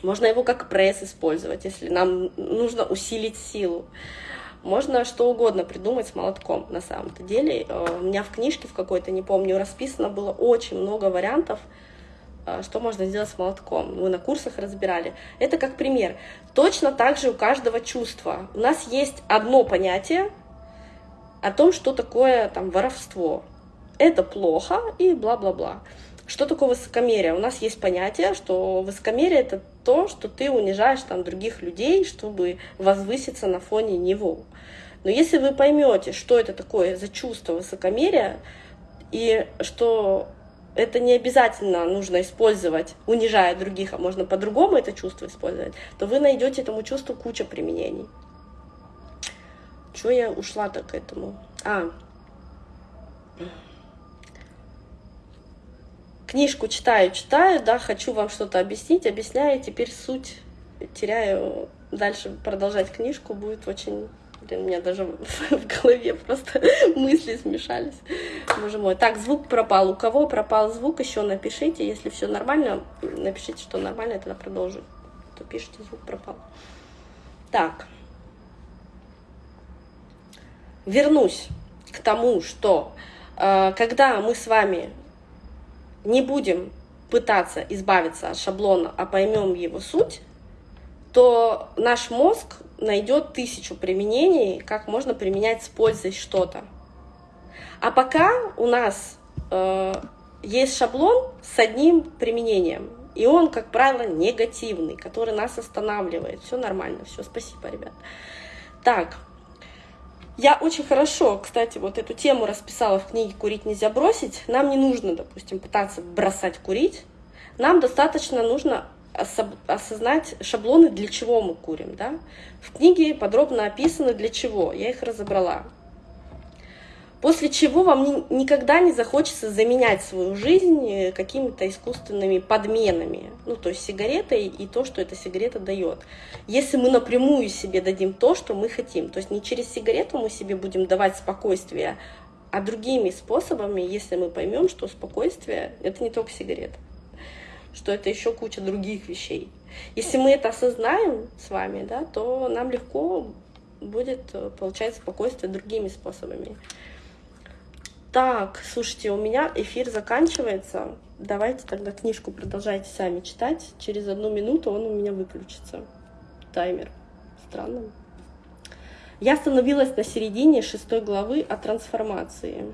Можно его как пресс использовать, если нам нужно усилить силу. Можно что угодно придумать с молотком на самом-то деле. Э, у меня в книжке в какой-то, не помню, расписано было очень много вариантов, что можно сделать с молотком. Мы на курсах разбирали. Это как пример. Точно так же у каждого чувства. У нас есть одно понятие о том, что такое там воровство. Это плохо и бла-бла-бла. Что такое высокомерие? У нас есть понятие, что высокомерие — это то, что ты унижаешь там других людей, чтобы возвыситься на фоне него. Но если вы поймете, что это такое за чувство высокомерия, и что это не обязательно нужно использовать, унижая других, а можно по-другому это чувство использовать, то вы найдете этому чувству куча применений. Чего я ушла так к этому? А, книжку читаю, читаю, да, хочу вам что-то объяснить, объясняю, теперь суть теряю. Дальше продолжать книжку будет очень... Блин, у меня даже в голове просто мысли смешались. Боже мой. Так, звук пропал. У кого пропал звук, еще напишите. Если все нормально, напишите, что нормально, тогда продолжу. То пишите, звук пропал. Так. Вернусь к тому, что э, когда мы с вами не будем пытаться избавиться от шаблона, а поймем его суть, то наш мозг найдет тысячу применений, как можно применять с пользой что-то. А пока у нас э, есть шаблон с одним применением, и он, как правило, негативный, который нас останавливает. Все нормально, все, спасибо, ребят. Так, я очень хорошо, кстати, вот эту тему расписала в книге «Курить нельзя бросить». Нам не нужно, допустим, пытаться бросать курить. Нам достаточно нужно осознать шаблоны, для чего мы курим. Да? В книге подробно описано, для чего. Я их разобрала. После чего вам никогда не захочется заменять свою жизнь э, какими-то искусственными подменами. Ну, то есть сигаретой и то, что эта сигарета дает. Если мы напрямую себе дадим то, что мы хотим. То есть не через сигарету мы себе будем давать спокойствие, а другими способами, если мы поймем, что спокойствие — это не только сигарета, что это еще куча других вещей. Если мы это осознаем с вами, да, то нам легко будет э, получать спокойствие другими способами. Так, слушайте, у меня эфир заканчивается. Давайте тогда книжку продолжайте сами читать. Через одну минуту он у меня выключится. Таймер. Странно. Я остановилась на середине шестой главы о трансформации.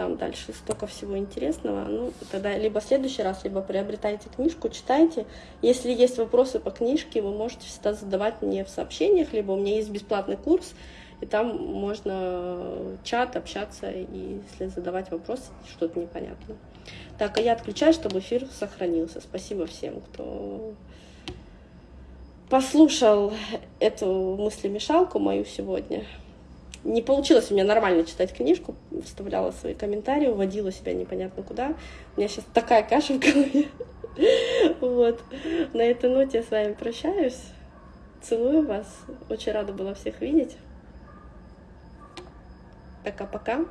Там дальше столько всего интересного. Ну, тогда либо в следующий раз, либо приобретайте книжку, читайте. Если есть вопросы по книжке, вы можете всегда задавать мне в сообщениях, либо у меня есть бесплатный курс и там можно чат, общаться, и если задавать вопросы, что-то непонятно. Так, а я отключаю, чтобы эфир сохранился. Спасибо всем, кто послушал эту мыслемешалку мою сегодня. Не получилось у меня нормально читать книжку, вставляла свои комментарии, уводила себя непонятно куда. У меня сейчас такая каша в голове. Вот. На этой ноте я с вами прощаюсь. Целую вас. Очень рада была всех видеть. Пока-пока.